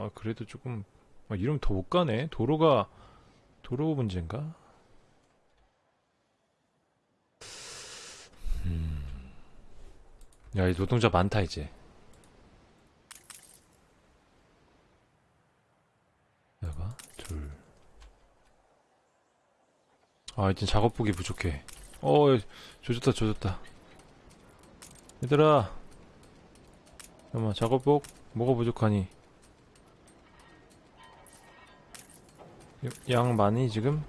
아 그래도 조금 아, 이러면 더 못 가네 도로가 도로 문제인가? 음. 야, 이 노동자 많다 이제. 내가 둘. 아, 이제 작업복이 부족해. 어, 조졌다, 조졌다. 얘들아. 잠깐만, 작업복 뭐가 부족하니? 양 많이 지금?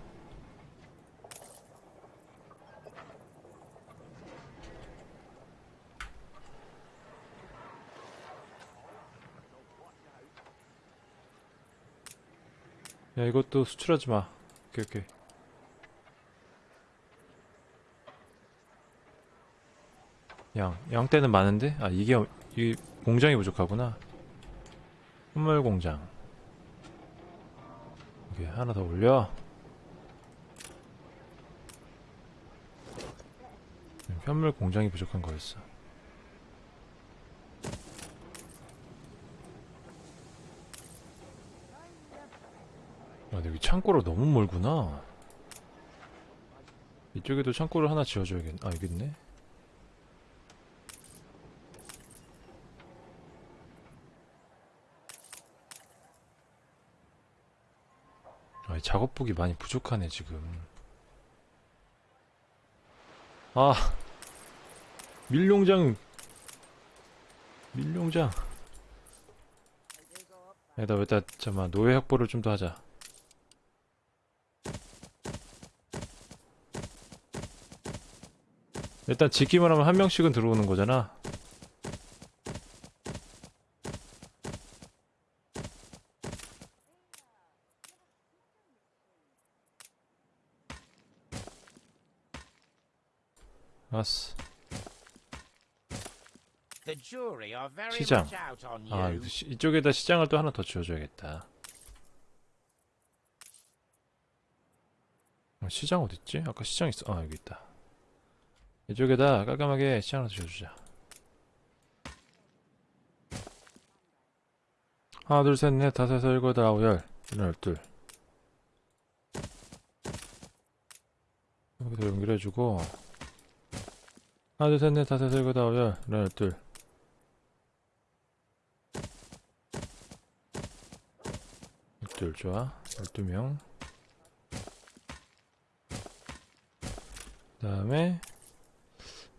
야 이것도 수출하지 마. 오케이 오케이. 양 양떼는 많은데 아 이게 어- 이 공장이 부족하구나. 선물 공장. 오케이 하나 더 올려. 현물 공장이 부족한 거였어. 아, 여기 창고로 너무 멀구나. 이쪽에도 창고를 하나 지어줘야겠. 아 여기 있네. 작업복이 많이 부족하네 지금. 아, 밀농장, 밀농장. 에다 왜다 잠만 노예 확보를 좀 더 하자. 일단 짓기만 하면 한 명씩은 들어오는 거잖아. 아스. The jury are very 시장. much out on you. 아, 이쪽에다 시장을 또 하나 더 지어줘야겠다. 어, 시장 어딨지? 아까 시장 있어. 아, 여기 있다. 이쪽에다 깔끔하게 시장 하나 지어주자. 하나, 둘, 셋, 넷, 다섯, 여섯, 일곱, 여덟, 아홉, 열. 열둘. 여기서 연결해주고. 하나, 둘, 셋, 넷, 다섯, 여섯, 일곱, 아홉, 열. 열둘. 열둘 좋아 12명 그 다음에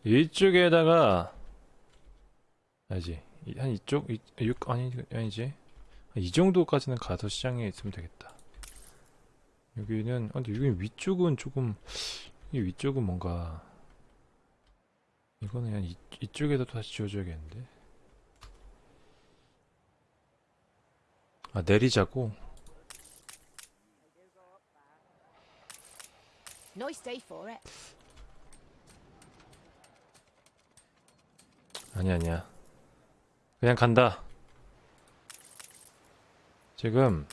이쪽에다가 아니지 이- 한 이쪽 이, 육 아니 아니지 이 정도까지는 가서 시장에 있으면 되겠다 여기는 아, 근데 여기 위쪽은 조금 이 위쪽은 뭔가 이거는 그냥 이, 이쪽에다 다시 지워줘야겠는데 아 내리자고. 아니 아니야. 그냥 간다. 지금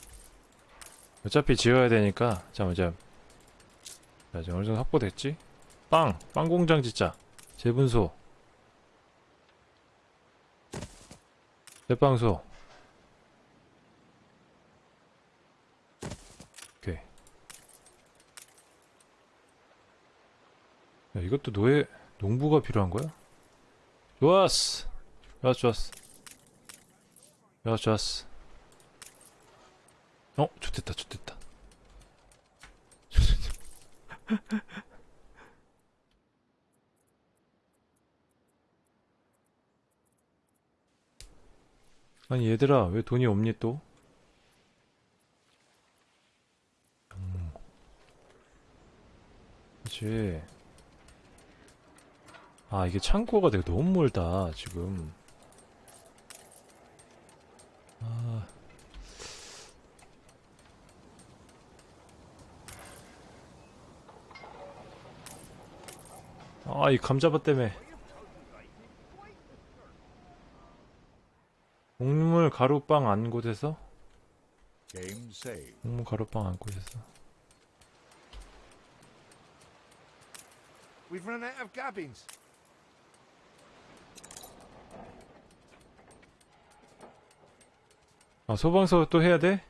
어차피 지어야 되니까 잠깐만 잠. 자, 지금 어느 정도 확보됐지? 빵! 빵 공장 짓자. 재분소. 대빵소. 오케이. 야, 이것도 노예 농부가 필요한 거야? 좋았어. 좋았어, 좋았어. 좋았어, 좋았어. 어, 좋됐다, 좋됐다. 아니, 얘들아, 왜 돈이 없니 또? 음. 그치. 아, 이게 창고가 되게 너무 멀다, 지금. 아. 아, 이 감자밭 때문에. 곡물 가루빵 안 곳에서? 곡물 가루빵 안 곳에서. We've run out of gabbins. 아 소방서 또 해야 돼?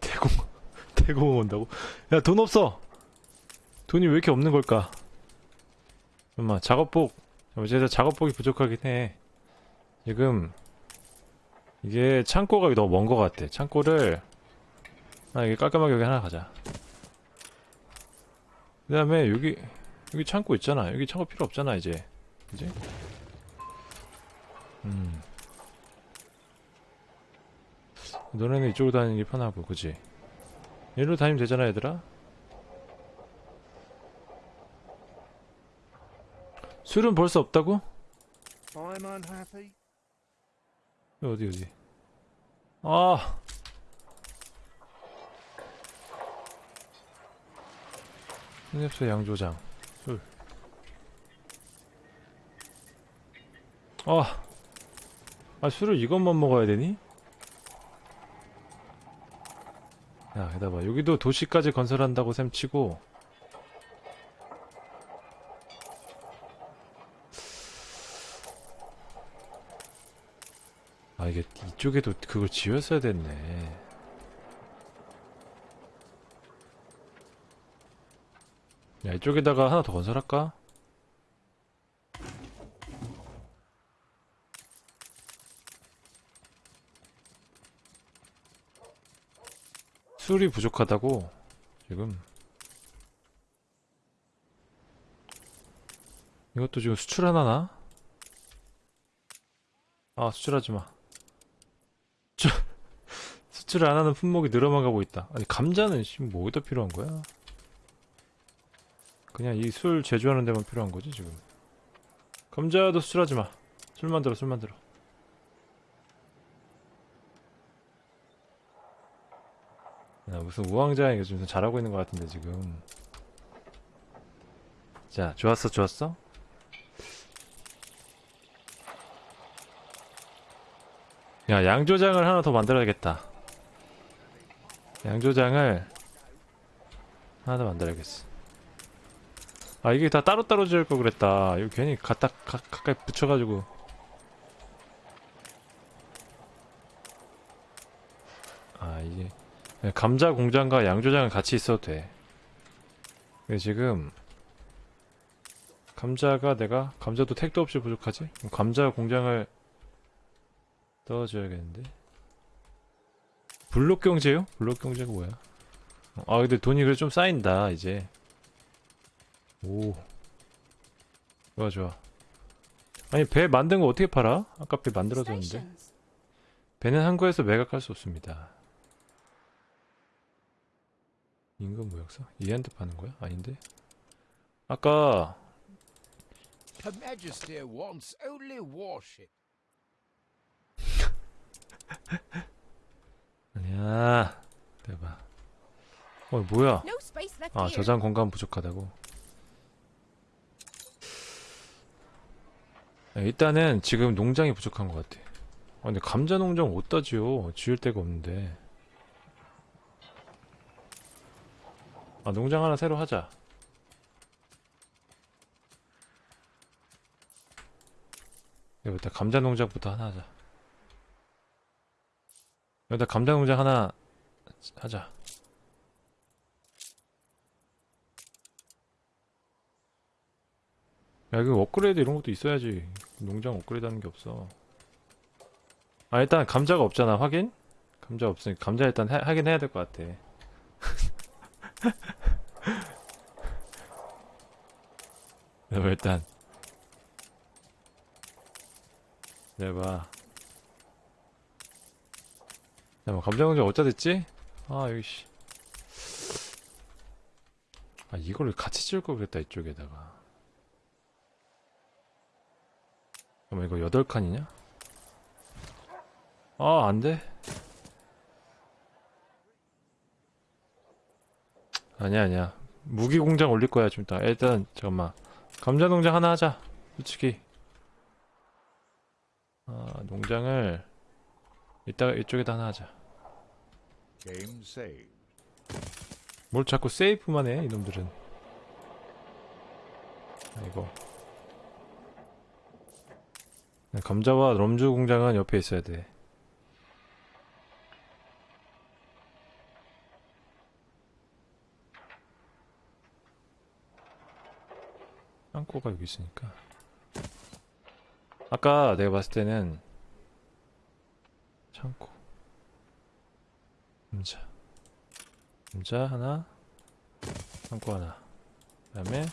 대공 대공 온다고? 야 돈 없어. 돈이 왜 이렇게 없는 걸까? 잠깐만 작업복. 어제서 작업복이 부족하긴 해. 지금 이게 창고가 너무 먼 것 같아. 창고를 아 이게 깔끔하게 여기 하나 가자. 그 다음에 여기 여기 창고 있잖아. 여기 창고 필요 없잖아 이제. 이제. 음. 너네는 이쪽으로 다니는 게 편하고, 그지? 얘로 다니면 되잖아, 얘들아? 술은 벌써 없다고? 어디, 어디? 아! 흑엽소 양조장, 술. 아! 아, 술을 이것만 먹어야 되니? 야, 게다 봐. 여기도 도시까지 건설한다고 셈 치고. 이쪽에도 그걸 지었어야 됐네. 야, 이쪽에다가 하나 더 건설할까? 술이 부족하다고 지금 이것도 지금 수출하나? 아 수출하지마 수출을 안하는 품목이 늘어만 가고 있다. 아니 감자는 지금 뭐 어디다 필요한 거야? 그냥 이 술 제조하는 데만 필요한 거지 지금. 감자도 수출하지 마. 술 만들어 술 만들어. 야, 무슨 우왕좌왕이 좀 잘하고 있는 것 같은데 지금. 자 좋았어 좋았어? 야 양조장을 하나 더 만들어야겠다 양조장을 하나 더 만들어야겠어 아 이게 다 따로따로 지을 걸 그랬다 이거 괜히 갖다 가, 가까이 붙여가지고 아 이게 감자 공장과 양조장은 같이 있어도 돼. 지금 감자가 내가 감자도 택도 없이 부족하지? 감자 공장을 넣어줘야겠는데. 블록 경제요? 블록 경제가 뭐야? 아 근데 돈이 그래 좀 쌓인다 이제. 오. 좋아 좋아. 아니 배 만든 거 어떻게 팔아? 아까 배 만들어줬는데. Stations. 배는 항구에서 매각할 수 없습니다. 임금 무역사? 얘한테 파는 거야? 아닌데? 아까 Her Majesty wants only warship. 아니야 대박. 어 뭐야? 아. 저장 공간 부족하다고? 야, 일단은 지금 농장이 부족한 것 같아. 아 근데 감자 농장 어디다 지어? 지을 데가 없는데. 아 농장 하나 새로 하자. 여기다 감자 농장부터 하나 하자 여기다 감자 농장 하나 하자 야, 이거 업그레이드 이런 것도 있어야지. 농장 업그레이드 하는 게 없어. 아, 일단 감자가 없잖아. 확인? 감자 없으니까 감자 일단 하, 하긴 해야 될 것 같아. 그럼 일단 내봐. 야, 뭐 농장 어디다 됐지? 아, 여기 씨. 아, 이걸 같이 지을 걸 그랬다, 이쪽에다가. 그럼 이거 8칸이냐? 아, 안 돼. 아니야, 아니야. 무기 공장 올릴 거야, 좀 이따. 일단, 잠깐만. 감자 농장 하나 하자. 솔직히. 아, 농장을 이따가 이쪽에다 하나 하자. 뭘 자꾸 세이프만 해 이놈들은. 아이고 네, 감자와 럼주 공장은 옆에 있어야 돼. 땅고가 여기 있으니까. 아까 내가 봤을 때는 창고 감자 감자 하나 창고 하나 그 다음에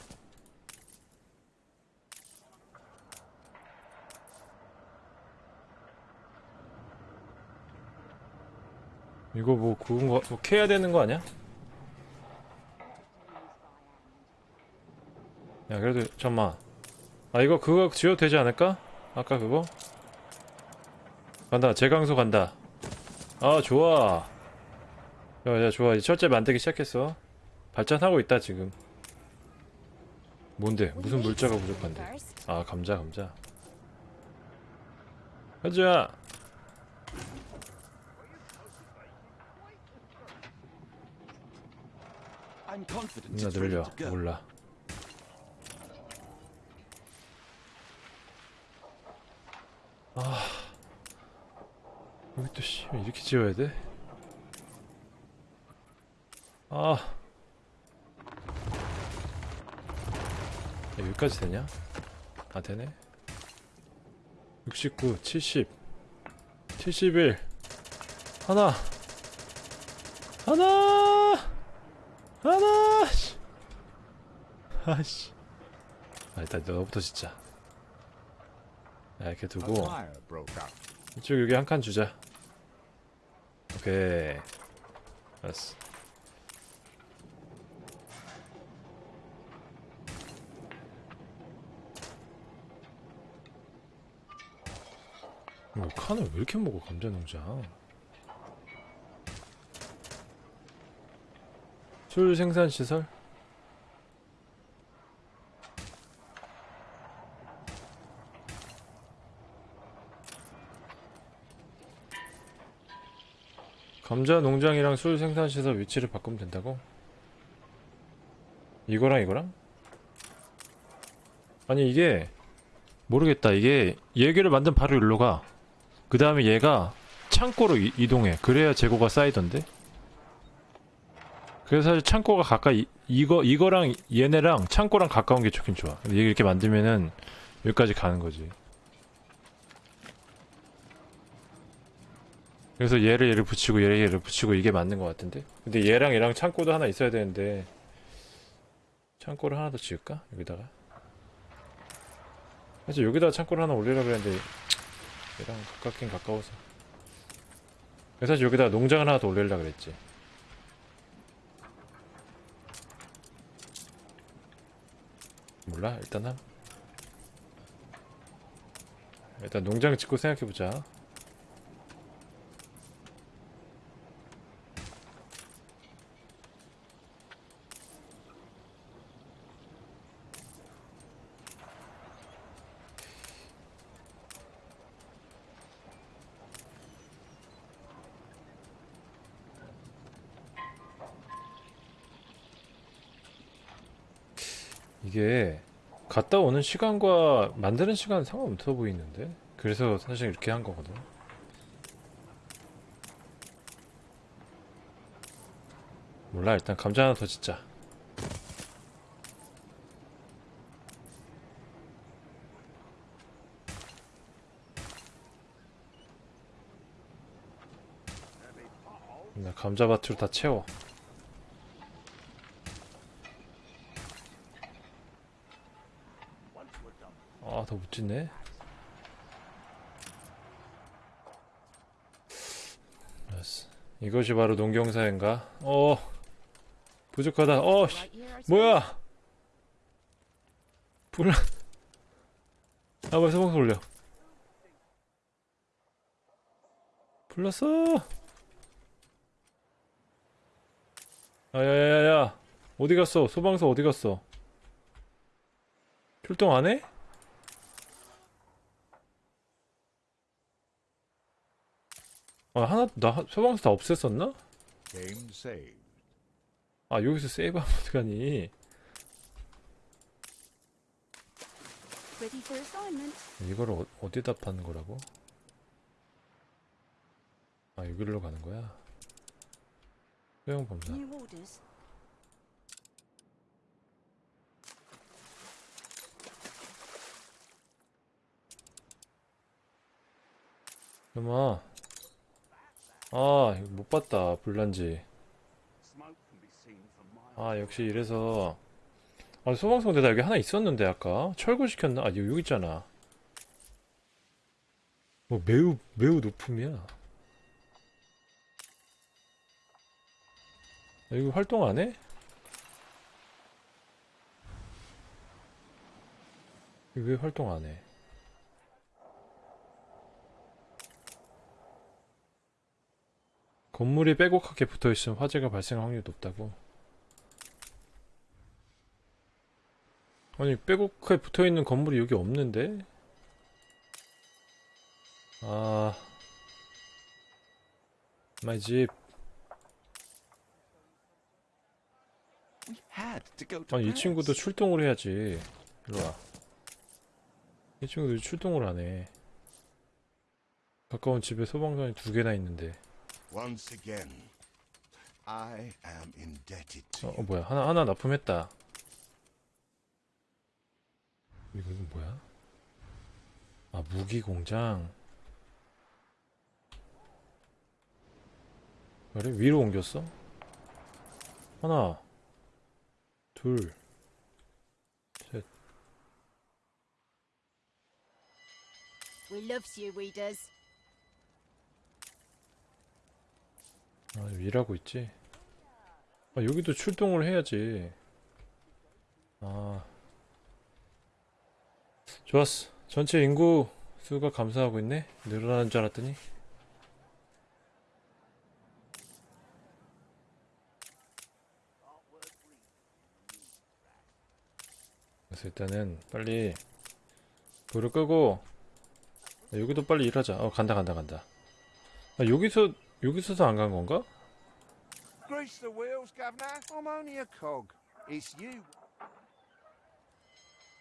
이거 뭐 구운 거, 뭐 캐야 되는 거 아니야? 야 그래도 잠만 아 이거 그거 지어도 되지 않을까? 아까 그거? 간다. 재강소 간다. 아 좋아. 야 야 좋아. 이제 철제 만들기 시작했어. 발전하고 있다 지금. 뭔데? 무슨 물자가 부족한데? 아 감자 감자. 가자 ready 늘려. 몰라. 아 여기 또 씨, 왜 이렇게 지어야 돼? 아. 야, 여기까지 되냐? 아 되네. 69 70 71 하나. 하나. 하나 씨. 아씨. 아 일단 너부터 진짜 야 이렇게 두고. 이쪽 여기 한 칸 주자 오케이. 알았어. 이거 칸을 왜 이렇게 먹어 감자 농장? 술 생산 시설 감자 농장이랑 술 생산 시설 위치를 바꾸면 된다고? 이거랑 이거랑? 아니 이게 모르겠다 이게 얘기를 만든 바로 일로 가. 그 다음에 얘가 창고로 이, 이동해. 그래야 재고가 쌓이던데? 그래서 사실 창고가 가까이 이거 이거랑 얘네랑 창고랑 가까운 게 좋긴 좋아. 근데 이렇게 만들면은 여기까지 가는 거지. 그래서 얘를 얘를 붙이고 얘를 얘를 붙이고 이게 맞는 것 같은데? 근데 얘랑 얘랑 창고도 하나 있어야 되는데 창고를 하나 더 지을까? 여기다가? 사실 여기다가 창고를 하나 올리려고 했는데 얘랑 가깝긴 가까워서. 그래서 사실 여기다가 농장을 하나 더 올리려고 그랬지. 몰라 일단 함 일단 농장 짓고 생각해보자 이게 갔다 오는 시간과 만드는 시간은 상관없어 보이는데? 그래서 사실 이렇게 한 거거든. 몰라, 일단 감자 하나 더 짓자. 나 감자밭으로 다 채워. 알았어. 이것이 바로 농경사인가? 어, 부족하다. 어, 씨, 뭐야? 불. 아, 벌써 방송 올려. 불렀어. 아야야야야, 어디 갔어? 소방서 어디 갔어? 출동 안 해? 아 하나 나 소방서 다 없앴었나? 아 여기서 세이브하면 어떡하니 이걸 어, 어디다 파는 거라고? 아 여기로 가는 거야? 소형 범사 엄마 아 이거 못 봤다 불난지 아 역시 이래서 아나 여기 하나 있었는데 아까 철거시켰나? 아 여기 있잖아 뭐 매우 매우 높음이야 아, 이거 활동 안 해? 이거 왜 활동 안 해? 건물이 빼곡하게 붙어 있으면 화재가 발생할 확률이 높다고. 아니 빼곡하게 붙어 있는 건물이 여기 없는데? 아, my 집. 아니 이. 친구도 출동을 해야지. 일로 와. 이 친구도 출동을 안 해. 가까운 집에 소방관이 두 개나 있는데. Once again, I am indebted to 어. 어, 뭐야 하나 하나 납품했다 이거 이건 뭐야 아 무기 공장 그래 위로 옮겼어 하나 둘 We loves you, we 일하고 있지. 아, 여기도 출동을 해야지. 아. 좋았어. 전체 인구 수가 감소하고 있네? 늘어나는 줄 알았더니. 그래서 일단은 빨리 불을 끄고 아, 여기도 빨리 일하자. 어, 간다, 간다, 간다. 아, 여기서, 여기서도 안간 건가? Grease the wheels, Governor. I'm only a cog. It's you.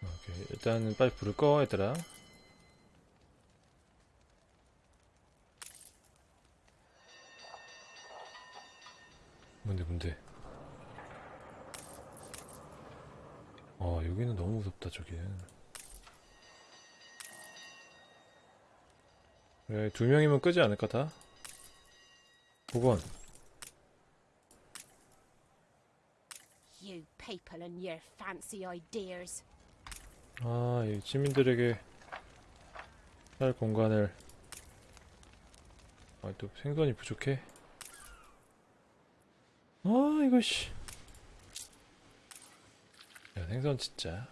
오케이 일단은 빨리 불을 꺼 얘들아 뭔데 뭔데 아 여기는 너무 무섭다 저기는 그래 두 명이면 끄지 않을까 다? 보건 You people and your fancy ideas. 아, 이 시민들에게 살 공간을 아, 또 생선이 부족해. 아, 이거 씨. 야, 생선 진짜.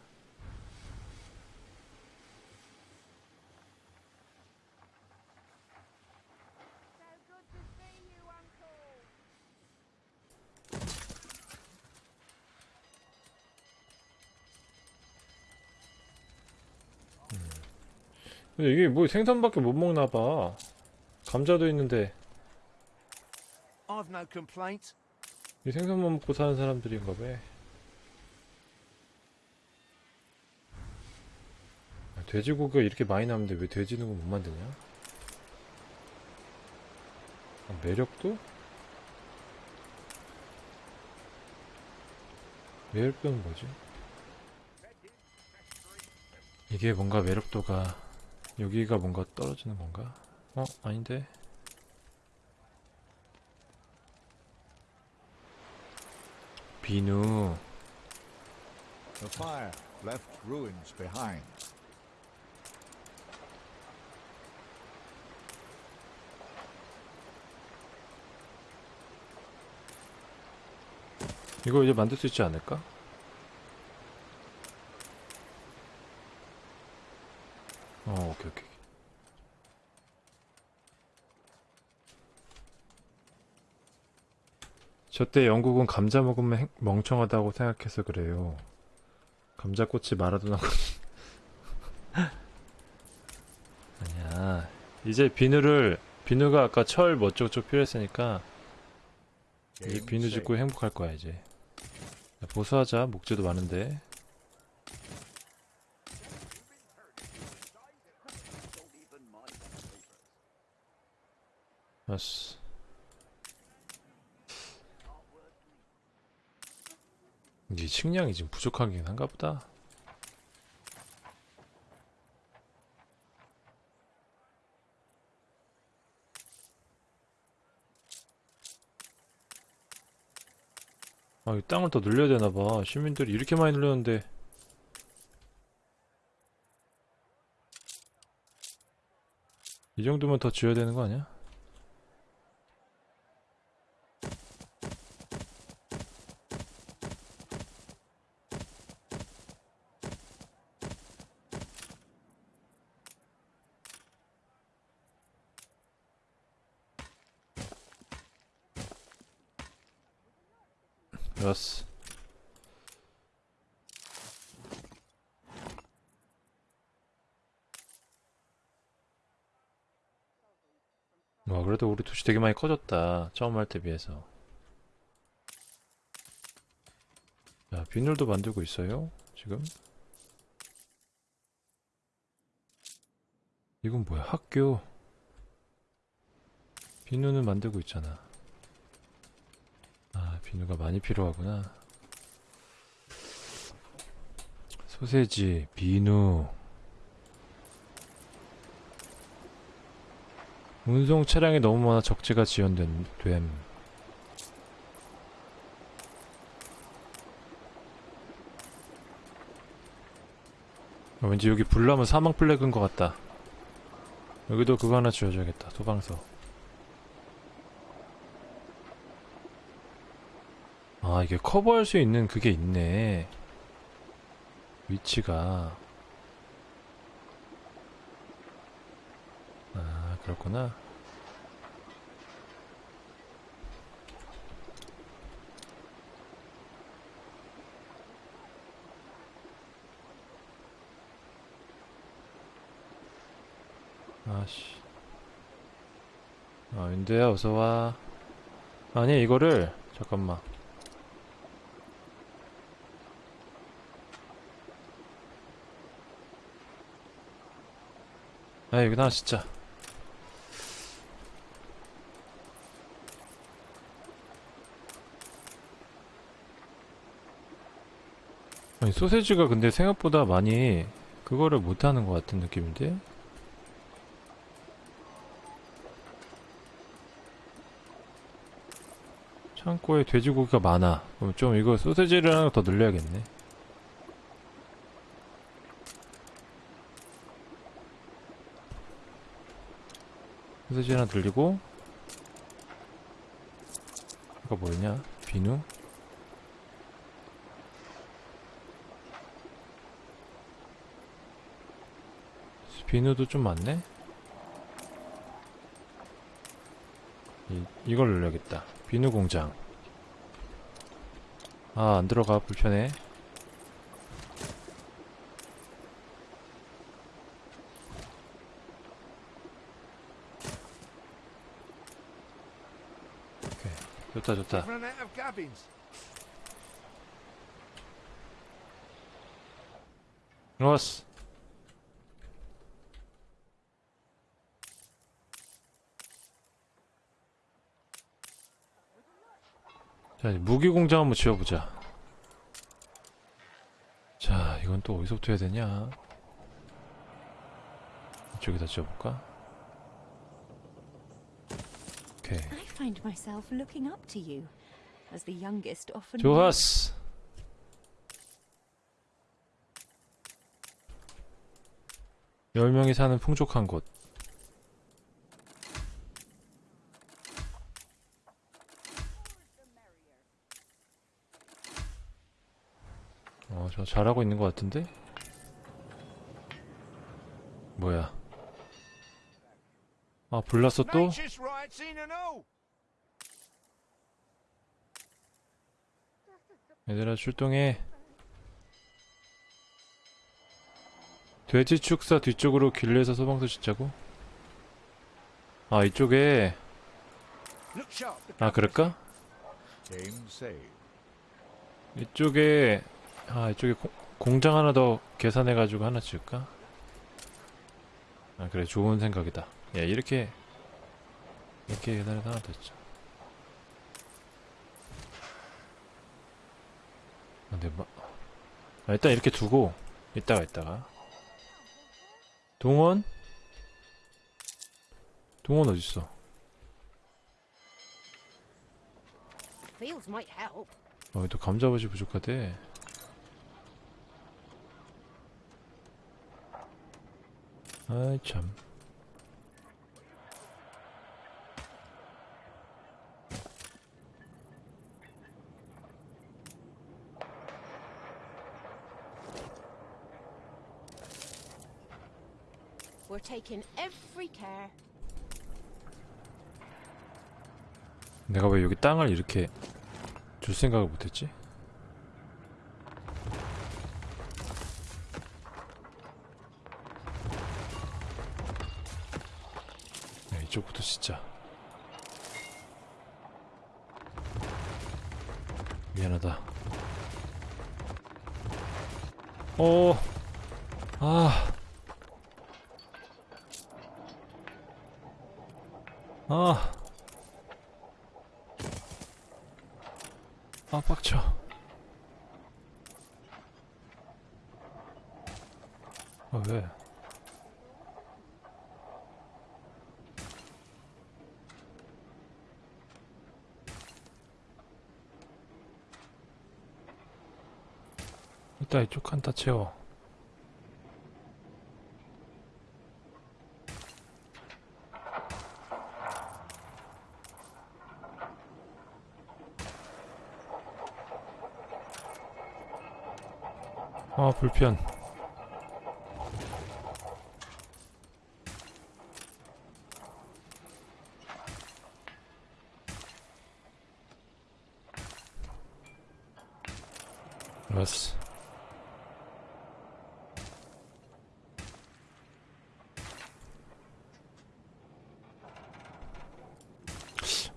근데 이게 뭐 생선밖에 못 먹나 봐. 감자도 있는데. 이 생선만 먹고 사는 사람들인가 봐. 아, 돼지고기가 이렇게 많이 나오는데 왜 돼지는 못 만드냐? 아, 매력도? 매력도는 뭐지? 이게 뭔가 매력도가 여기가 뭔가 떨어지는 건가? 어? 아닌데? 비누 The fire left ruins behind. 이거 이제 만들 수 있지 않을까? 어, 오케이, 오케이. 저때 영국은 감자 먹으면 행- 멍청하다고 생각해서 그래요. 감자꽃이 마라도나 아니야. 이제 비누를 비누가 아까 철 뭐 어쩌고저쩌고 필요했으니까 이제 Game 비누. 짓고 행복할 거야 이제. 야, 보수하자. 목재도 많은데. 아씨 이게 식량이 지금 부족하긴 한가 보다 아, 이 땅을 더 늘려야 되나봐. 시민들이 이렇게 많이 늘렸는데. 이 정도면 더 지어야 되는 거 아니야? 좋았어. 와, 그래도 우리 도시 되게 많이 커졌다. 처음 할 때 비해서. 자, 비늘도 만들고 있어요. 지금. 이건 뭐야? 학교. 비누는 만들고 있잖아. 아, 비누가 많이 필요하구나. 소세지, 비누. 운송 차량이 너무 많아 적재가 지연된 됨. 어, 왠지 여기 불나면 사망 플래그인 것 같다. 여기도 그거 하나 지어줘야겠다. 소방서. 아 이게 커버할 수 있는 그게 있네. 위치가. 아 그렇구나. 아씨. 아 윤대야 어서와. 아니 이거를 잠깐만. 아 여기다 진짜. 아니 소세지가 근데 생각보다 많이 그거를 못하는 것 같은 느낌인데? 창고에 돼지고기가 많아. 그럼 좀 이거 소세지를 하나 더 늘려야겠네 소세지 하나 늘리고 이거 뭐냐? 비누? 비누도 좀 많네? 이, 이걸 늘려야겠다. 비누 공장. 아 안들어가. 불편해 오케이 좋다 좋다. 좋았어. 자 이제 무기 공장 한번 지어보자. 자 이건 또 어디서부터 해야 되냐? 이쪽에다 지어볼까? 오케이 find myself looking up to you. As the youngest often 좋았어 열 명이 사는 풍족한 곳 어, 저 잘하고 있는 것 같은데? 뭐야? 아, 불났어 또? Nature's rights in and all. 얘들아 출동해 돼지 축사 뒤쪽으로 길내서 소방서 짓자고? 아 이쪽에. 아 그럴까? 이쪽에 아 이쪽에 공, 공장 하나 더 계산해가지고 하나 지을까? 아 그래 좋은 생각이다 야 이렇게 이렇게 계산해서 하나 더 짓자 근데 뭐 아, 일단 이렇게 두고 이따가 이따가 동원? 동원 어딨어? 어, 또 감자버시 부족하대. 아이 참. Taking every care. 내가 왜 여기 땅을 이렇게 줄 생각을 못했지? 야, 이쪽부터 진짜 미안하다. 어, 아, 아. 아 빡쳐 아 왜? 일단 이쪽 칸 다 채워 아 불편 알았어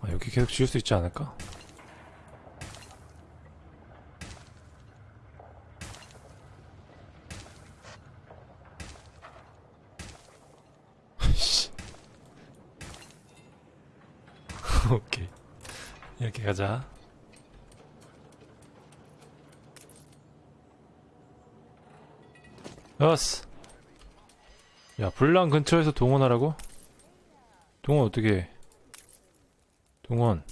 아 여기 계속 지을 수 있지 않을까? 씨. 오케이 이렇게 가자 여스 야 불랑 근처에서 동원하라고? 동원 어떻게 해? 동원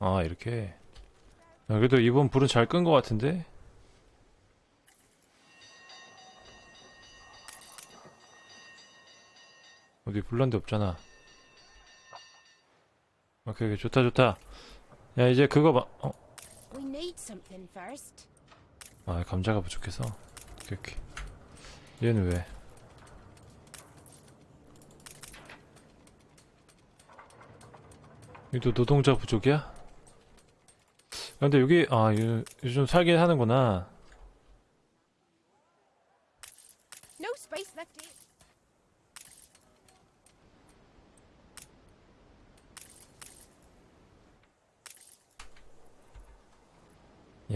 아 이렇게 야, 그래도 이번 불은 잘 끈 것 같은데? 어디 불난 데 없잖아 오케이 오케이 좋다 좋다. 야 이제 그거 봐. 어? 아 감자가 부족해서. 오케이 오케이. 얘는 왜? 여기도 노동자 부족이야? 근데 여기 아 요- 요즘 살긴 하는구나 No space left here.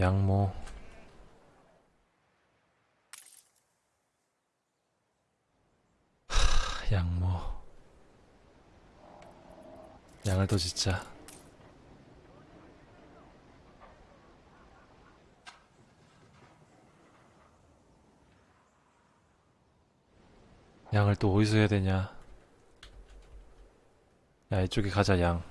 양모. 하, 양모. 양을 더 짓자. 양을 또 어디서 해야 되냐? 야 이쪽에 가자 양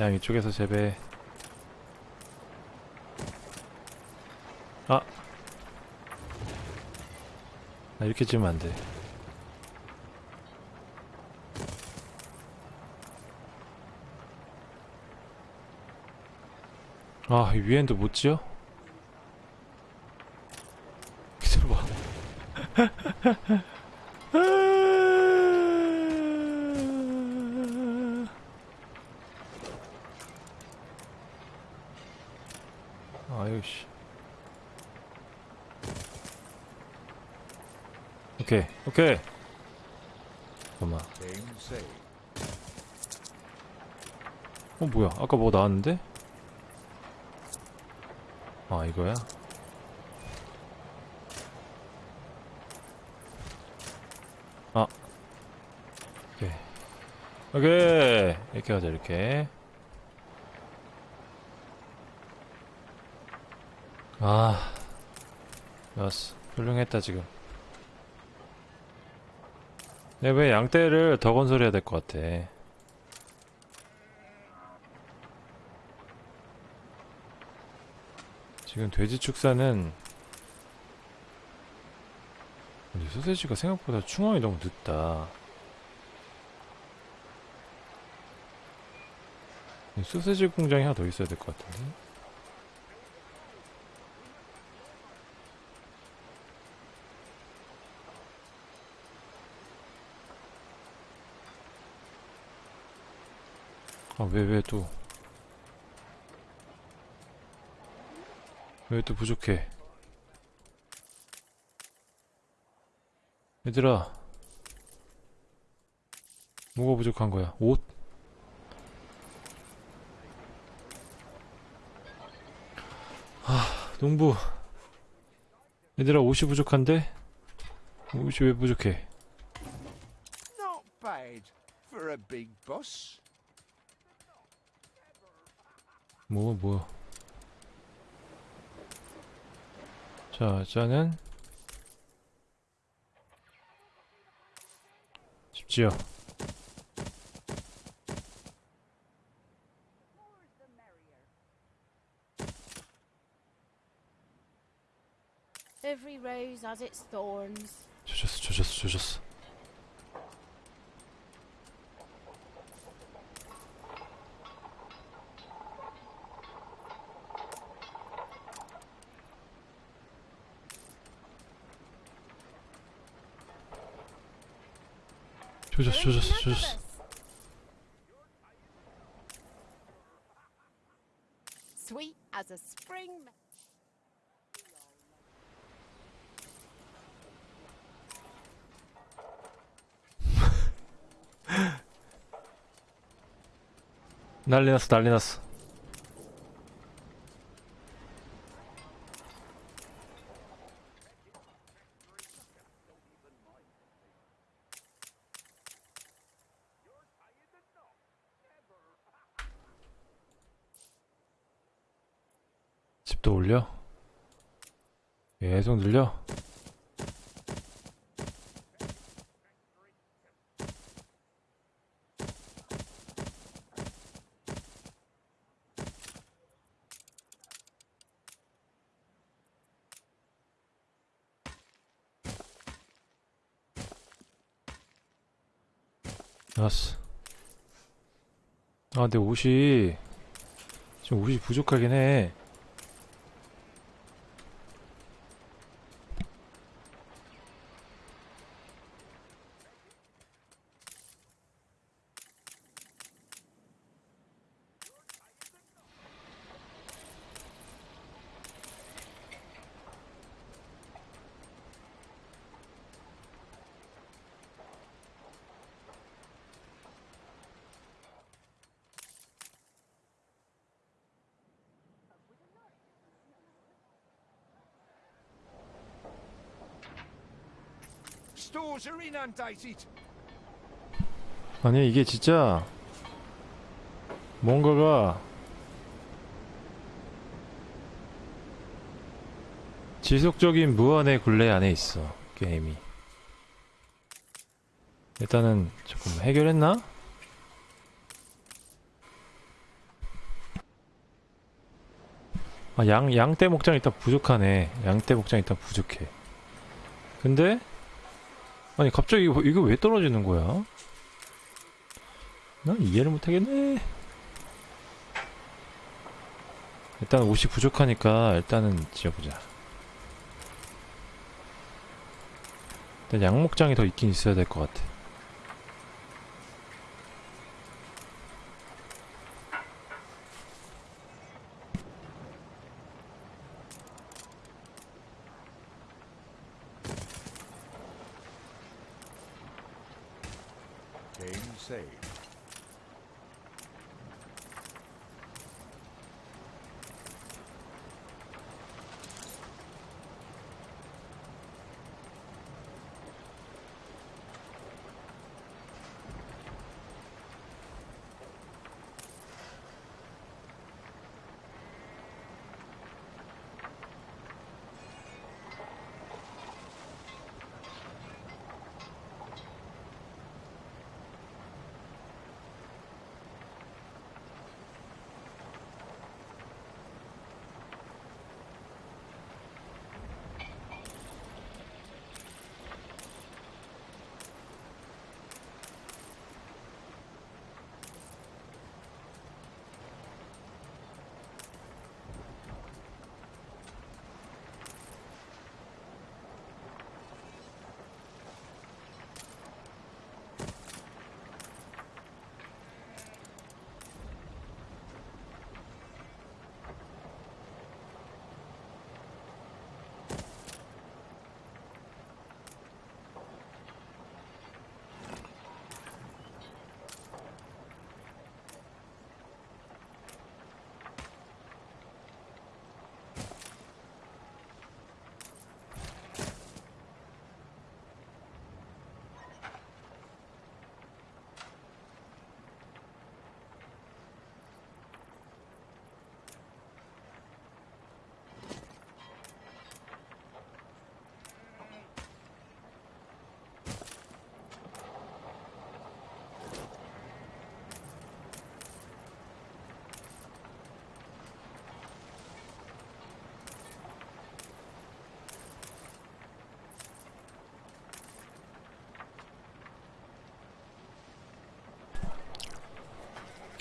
양 이쪽에서 재배. 아. 나 이렇게 지으면 안 돼. 아, 이 위엔도 못 지어? 기다려봐. 아유 씨. 오케이. 잠깐만. 어 뭐야? 아까 뭐 나왔는데? 아 이거야? 아. 오케이. 오케이. 이렇게 하자 이렇게. 아. 좋았어. 훌륭했다 지금. 내왜 양떼를 더 건설해야 될 것 같아. 지금 돼지 축사는 근데 소세지가 생각보다 충원이 너무 늦다. 이 소세지 공장이 하나 더 있어야 될 것 같은데. 아, 왜, 왜 또. 왜 또 부족해? 얘들아. 뭐가 부족한 거야? 옷? 아, 농부. 얘들아, 옷이 부족한데? 옷이 왜 부족해? Not bad for a big boss. 뭐, 뭐. 자, 자는 집지어. 조졌어, 조졌어, 조졌어. 조졌어, 조졌어, 조졌어. us. Sweet as a spring. me- 난리 났어, 난리 났어. 집도 올려? 계속 늘려? 알았어. 아, 내 옷이 지금 옷이 부족하긴 해. 아니 이게 진짜 뭔가가 지속적인 무한의 굴레 안에 있어 게임이 일단은 조금 해결했나? 아, 양, 양떼 목장 일단 부족하네. 양떼 목장 일단 부족해. 근데, 아니, 갑자기 이거, 이거 왜 떨어지는 거야? 난 이해를 못하겠네. 일단 옷이 부족하니까 일단은 지어보자. 일단 양목장이 더 있긴 있어야 될 것 같아.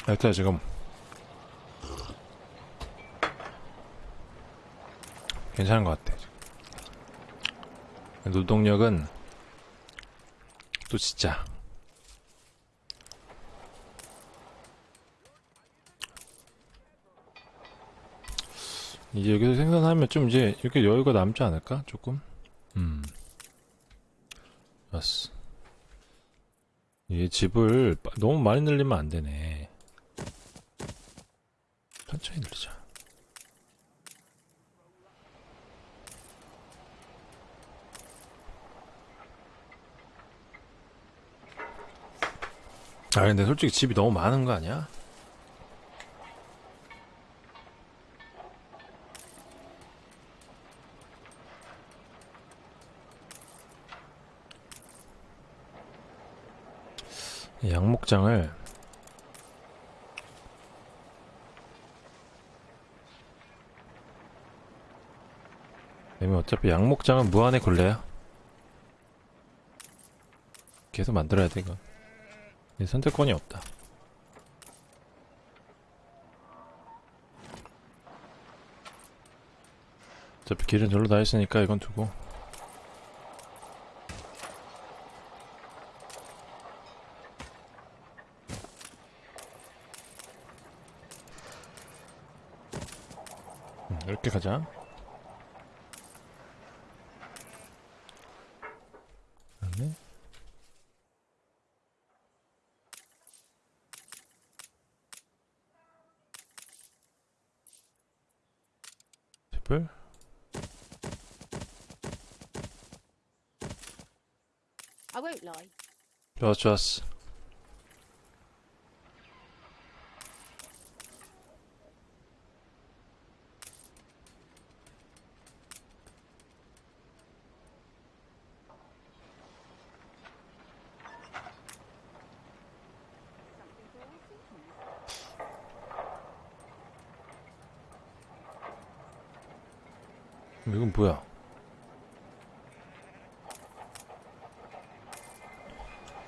일단 지금 괜찮은 것 같아. 노동력은 또 진짜 이제 여기서 생산하면 좀 이제 이렇게 여유가 남지 않을까? 조금? 음. 좋았어. 이게 집을 빠- 너무 많이 늘리면 안 되네. 천천히 늘리자. 아, 근데 솔직히 집이 너무 많은 거 아니야? 이 양목장을 왜냐면 어차피 양목장은 무한의 굴레야 계속 만들어야 돼 이건 이 선택권이 없다 어차피 길은 절로 다 있으니까 이건 두고 음, 이렇게 가자. 그다음에 집을 I won't lie. 좋았어 좋았어. 이건 뭐야?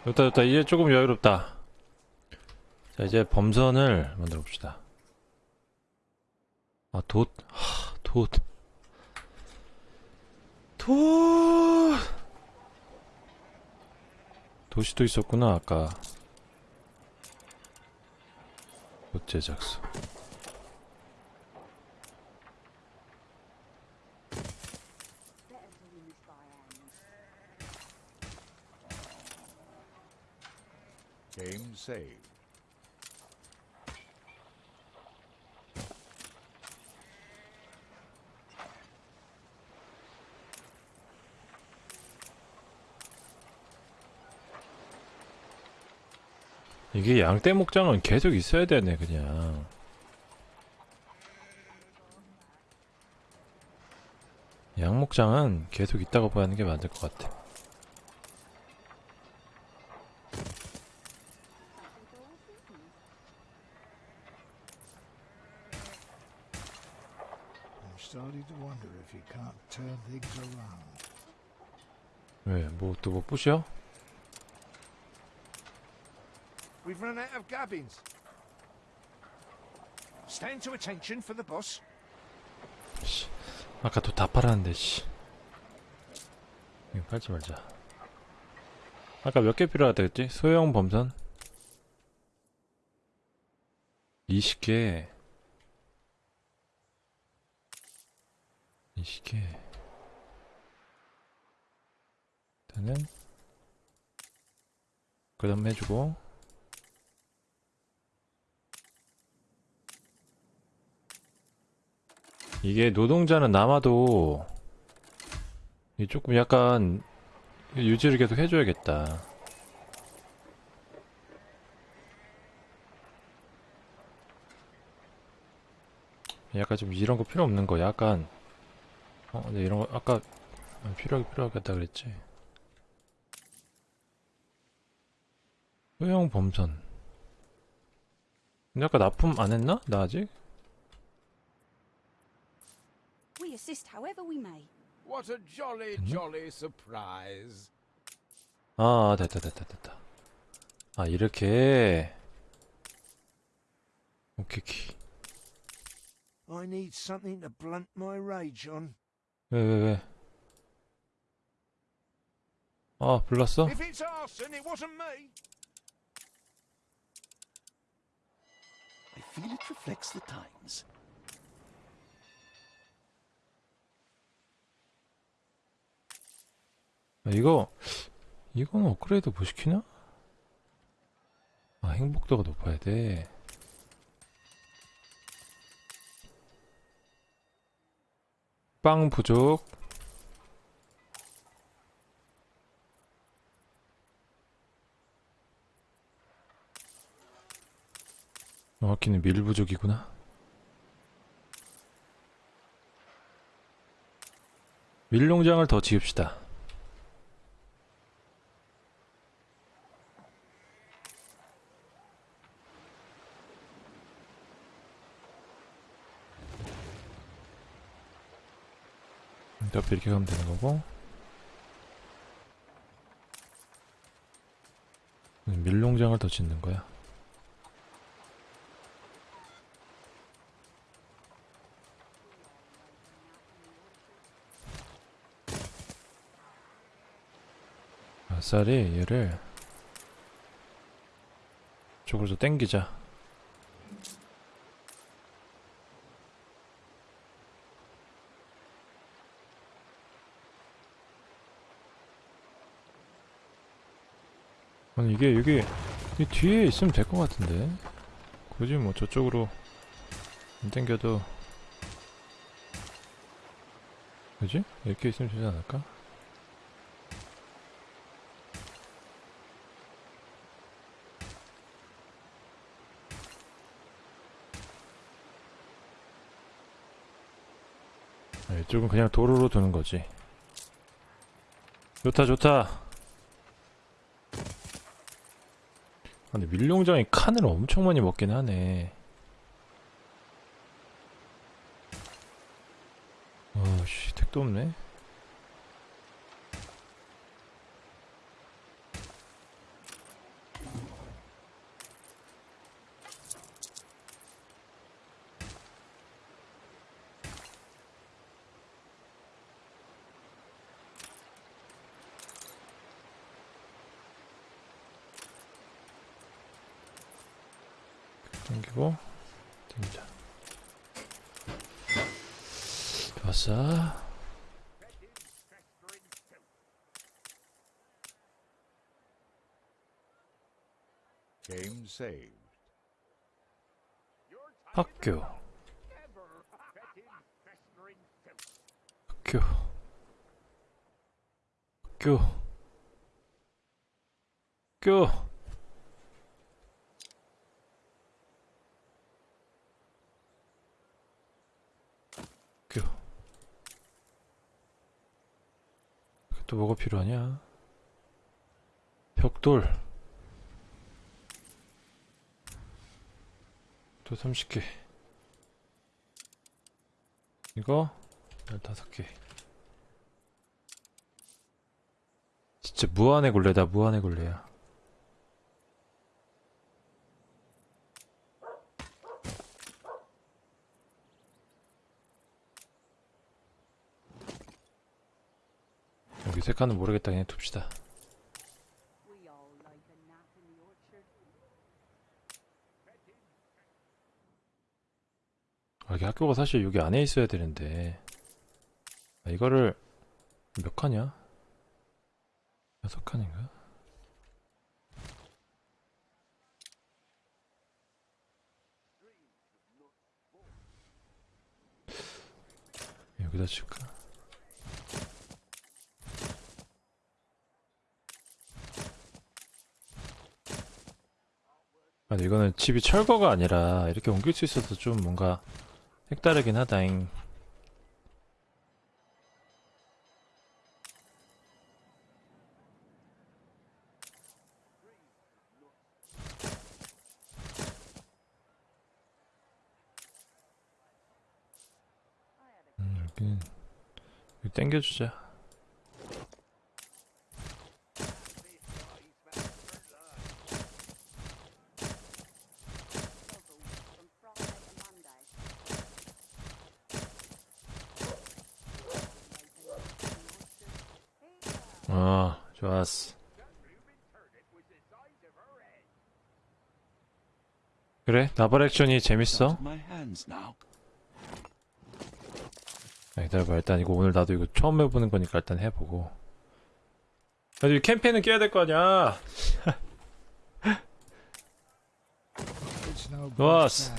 좋다 좋다. 이제 조금 여유롭다. 자 이제 범선을 만들어 봅시다. 아 돛? 하, 돛. 돛. 또 있었구나 아까. 돛 제작소 Saved. 이게 양떼 목장은 계속 있어야 되네 그냥 양 목장은 계속 봐야 하는 게 맞을 것 같아 I'm starting to wonder if you can't turn things around. 왜 뭐 또 뭐 부셔? We've run out of gubbins. Stand to attention for the boss. 씨, 아까 또 다 팔았는데 씨 이거 팔지 말자 아까 몇 개 필요하다 했지? 소형 범선 20개 20개 일단은 그 다음 해주고. 이게 노동자는 남아도 이게 조금 약간 유지를 계속 해줘야겠다. 약간 좀 이런 거 필요 없는 거. 약간 어 근데 이런 거 아까 필요하게 필요하겠다 그랬지 소형 범선 근데 아까 납품 안 했나? 나 아직? We assist however we may. What a jolly, jolly surprise. 아 됐다 됐다 됐다 아 이렇게 오케이 키. I need something to blunt my rage on. 왜 왜 왜? 아 불났어? If it's arson, it wasn't me. Feel it reflects the times. 아, 이거 이건 업그레이드 뭐 시키나? 아 행복도가 높아야 돼. 빵 부족. 정확히는 밀 부족이구나. 밀농장을 더 지읍시다. 어차피 이렇게 가면 되는 거고 음, 밀농장을 더 짓는 거야 아싸리 얘를 쪽으로 좀 땡기자 아니 이게 여기 이 뒤에 있으면 될 것 같은데 굳이 뭐 저쪽으로 안 땡겨도 그지? 이렇게 있으면 되지 않을까? 이쪽은 그냥 도로로 두는 거지 좋다 좋다 아, 근데 밀농장이 칸을 엄청 많이 먹긴 하네. 어씨 택도 없네. 당기고 당기자. 좋았어. Game saved. 학교. 학교. 학교. 학교. 또 뭐가 필요하냐? 벽돌. 또 30개. 이거 15개. 진짜 무한의 골래다, 무한의 골래야. 여기 색깔은 모르겠다, 그냥 둡시다. 아, 이게 학교가 사실 여기 안에 있어야 되는데 아, 이거를 몇 칸이야? 여섯 칸인가? 여기다 칠까? 아, 이거는 집이 철거가 아니라 이렇게 옮길 수 있어서 좀 뭔가 색다르긴 하다잉. 땡겨주자. 아 좋았어. 그래? 나발 액션이 재밌어? 기다려봐. 일단 이거 오늘 나도 이거 처음 해보는 거니까 일단 해보고. 아이 캠페인은 깨야 될 거 아니야. Is.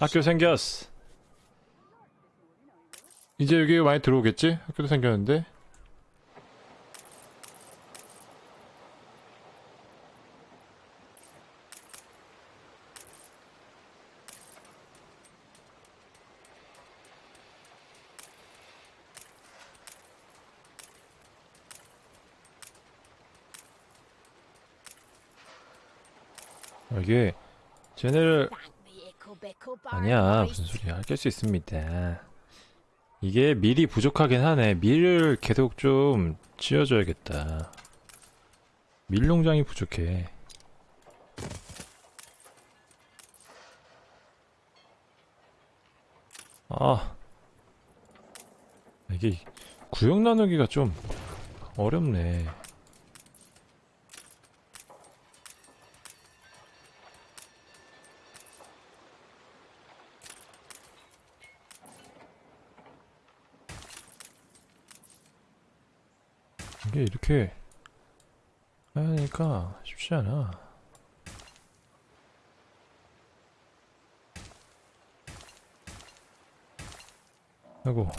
학교 생겼어. 이제 여기 많이 들어오겠지? 학교도 생겼는데. 이게 쟤네를 아니야 무슨 소리야. 깰수 있습니다. 이게 밀이 부족하긴 하네. 밀을 계속 좀 지어줘야겠다. 밀 농장이 부족해. 아 이게 구역 나누기가 좀 어렵네 이게 이렇게 하니까 쉽지 않아. 아이고.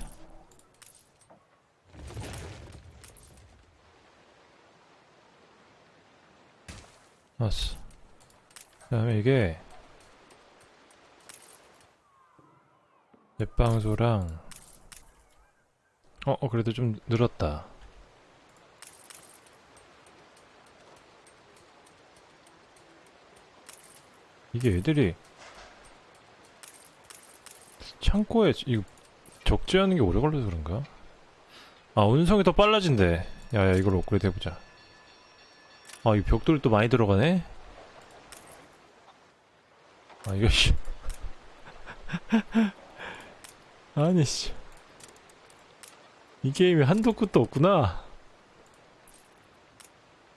왔어. 그 다음에 이게 넷방소랑 어, 어 그래도 좀 늘었다. 이게 애들이 창고에 이거 적재하는 게 오래 걸려서 그런가? 아 운송이 더 빨라진대. 야야 이걸 업그레이드 해보자. 아 이 벽돌이 또 많이 들어가네? 아 이거 씨. 아니 씨 이 게임이 한도 끝도 없구나.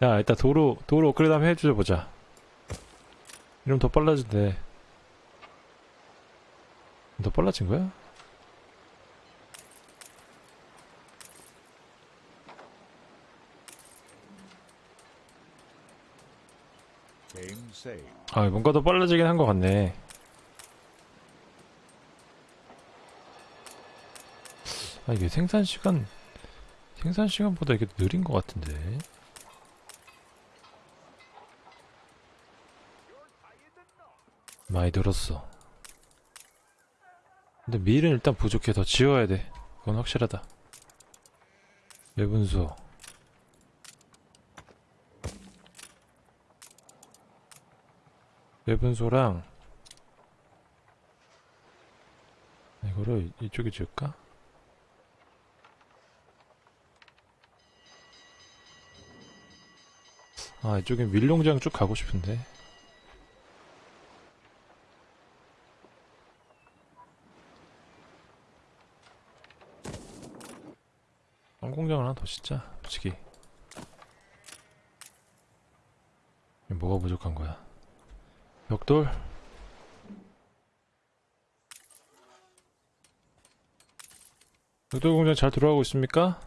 야 일단 도로 도로 업그레이드 한번 해주자 보자 이러면 더 빨라진대. 더 빨라진 거야? 아, 뭔가 더 빨라지긴 한 것 같네. 아, 이게 생산 시간, 생산 시간보다 이게 느린 것 같은데. 많이 늘었어. 근데 밀은 일단 부족해. 더 지어야 돼. 그건 확실하다. 매분수. 매분소랑 이거를 이- 이쪽에 지을까? 아 이쪽에 밀농장 쭉 가고 싶은데 빵공장 하나 더 짓자 솔직히. 뭐가 부족한 거야? 벽돌? 벽돌 공장 잘 들어가고 있습니까?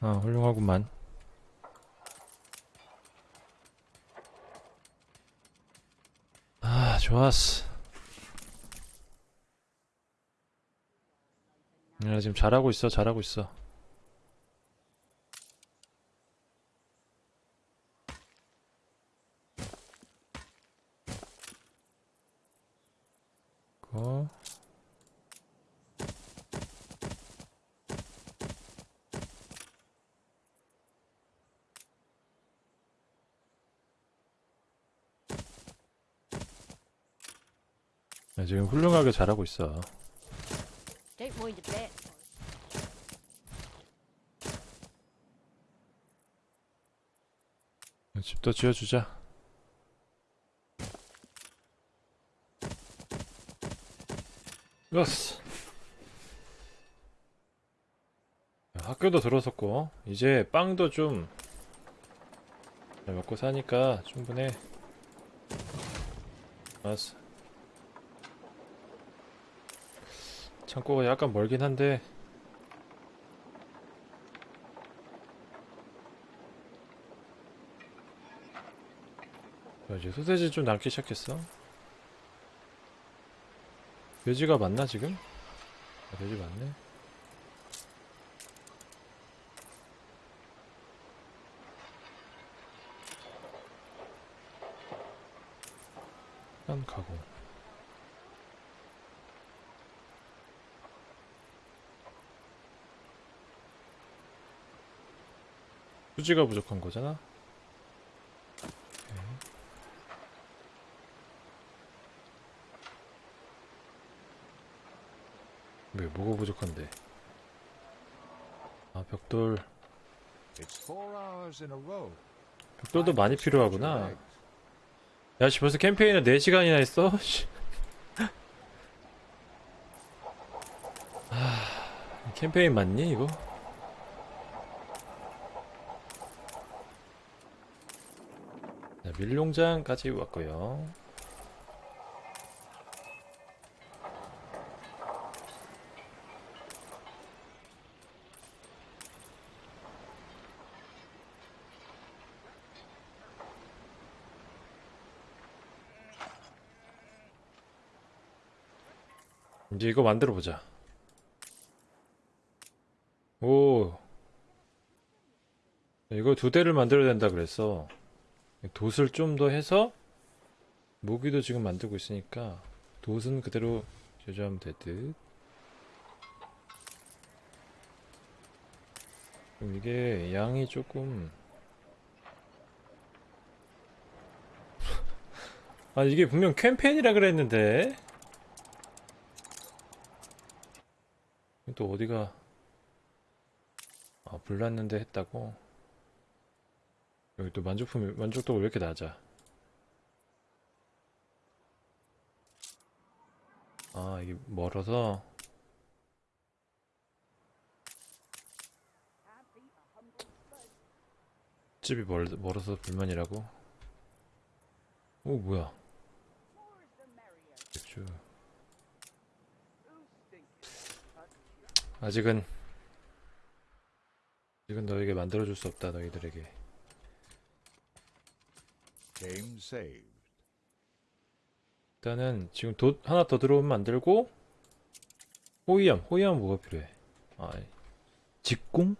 아 훌륭하구만. 아 좋았어 야 지금 잘하고 있어 잘하고 있어. 그거 야, 지금 훌륭하게 잘하고 있어 집도 지어주자. 으스. 야, 학교도 들어섰고 이제 빵도 좀잘 먹고 사니까 충분해 알았어 창고가 약간 멀긴 한데 이제 소세지 좀 남기 시작했어 돼지가 맞나 지금? 아, 돼지 맞네 한 가고 수지가 부족한 거잖아? 왜 뭐가 부족한데? 아 벽돌. 벽돌도 많이 필요하구나. 야씨 벌써 캠페인을 4시간이나 했어? 씨. 아, 캠페인 맞니 이거? 자, 밀농장까지 왔고요 이제 이거 만들어 보자. 오. 이거 두 대를 만들어야 된다 그랬어. 돛을 좀 더 해서 무기도 지금 만들고 있으니까 돛은 그대로 제조하면 되듯. 이게 양이 조금 아 이게 분명 캠페인이라 그랬는데 또 어디가 아 불났는데 했다고? 여기 또 만족품 만족도가 왜 이렇게 낮아? 아 이게 멀어서? 집이 멀, 멀어서 불만이라고? 오 뭐야? 맥주 아직은 아직은 너에게 만들어줄 수 없다 너희들에게. 일단은 지금 돛 하나 더 들어오면 만들고 호이암 호이암 뭐가 필요해 아 직공?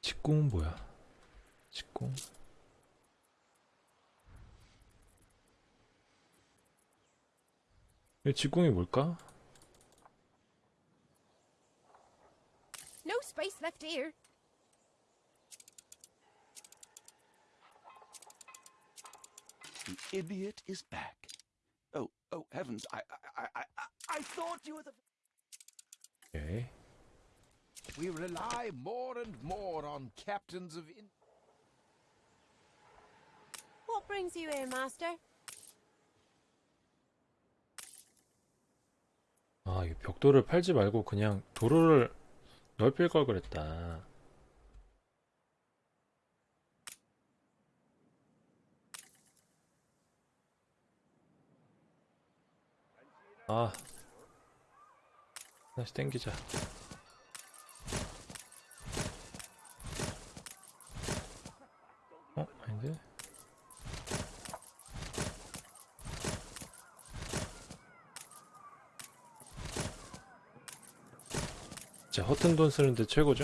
직공은 뭐야 직공 이 직공이 뭘까? Space left here. The idiot is back. Oh, oh heavens! I, I, I, I, I thought you were the. 오케이 We rely more and more on captains of in- What brings you here, Master? 아, 이 벽돌을 팔지 말고 그냥 도로를 넓힐 걸 그랬다. 아, 다시 땡기자. 진짜 허튼 돈 쓰는데 최고죠?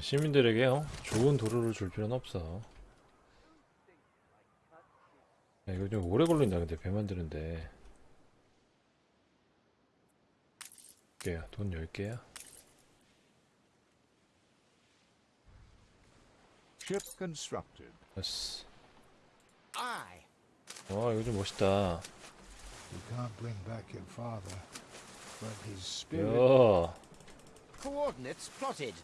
시민들에게 요 좋은 도로를 줄 필요는 없어. 야, 이거 좀 오래 걸린다 근데 배 만드는데. 돈 10개야? Ship constructed. 됐어. Aye. 와 이거 좀 멋있다. You can't bring back your father, but his spirit. 야 Coordinates plotted.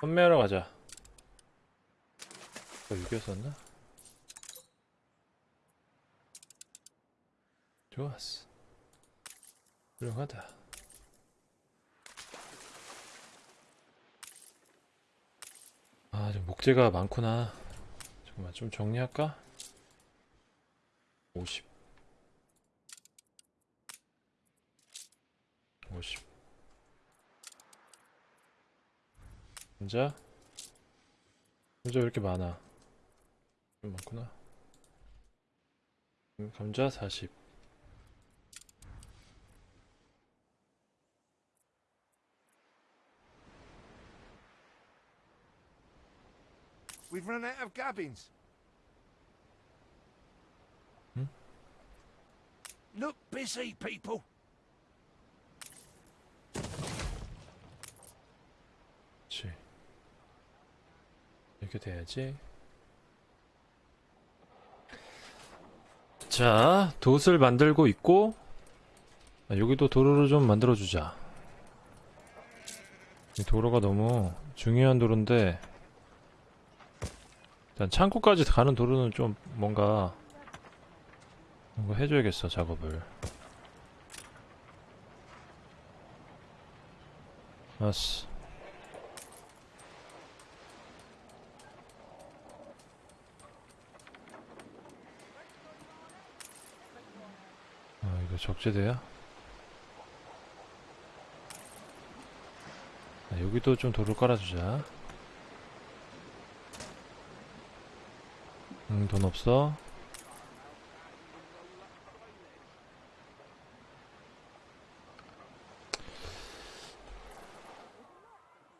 판매하러 가자. 여기였었나? 좋았어. 훌륭하다. 아, 좀 목재가 많구나. 잠깐만, 좀 정리할까? 50. 50. 감자? 감자 왜 이렇게 많아? 좀 많구나. 음, 감자 40. We've run out of gubbins. Hmm? Look busy, people. 그렇지. 이렇게 돼야지. 자, 돛을 만들고 있고 아, 여기도 도로를 좀 만들어 주자. 이 도로가 너무 중요한 도로인데 일단 창고까지 가는 도로는 좀 뭔가 뭔가 해줘야겠어 작업을. 알았어. 아 이거 적재돼야? 아, 여기도 좀 돌을 깔아주자 음돈 없어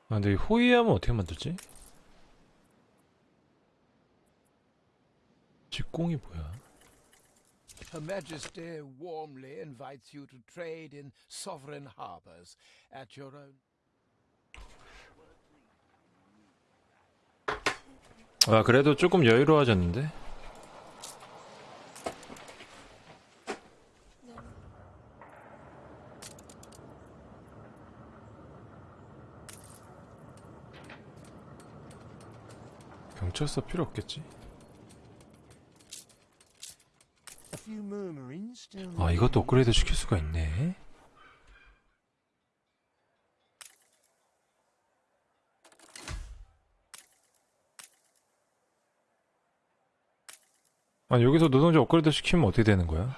아 근데 이 호위하면 어떻게 만들지? 직공이 뭐야? Her Majesty warmly invites you to trade in sovereign harbors at your own. 아 그래도 조금 여유로워졌는데? 경찰서 필요 없겠지? 아 이것도 업그레이드 시킬 수가 있네 아 여기서 노동자 업그레이드 시키면 어떻게 되는 거야?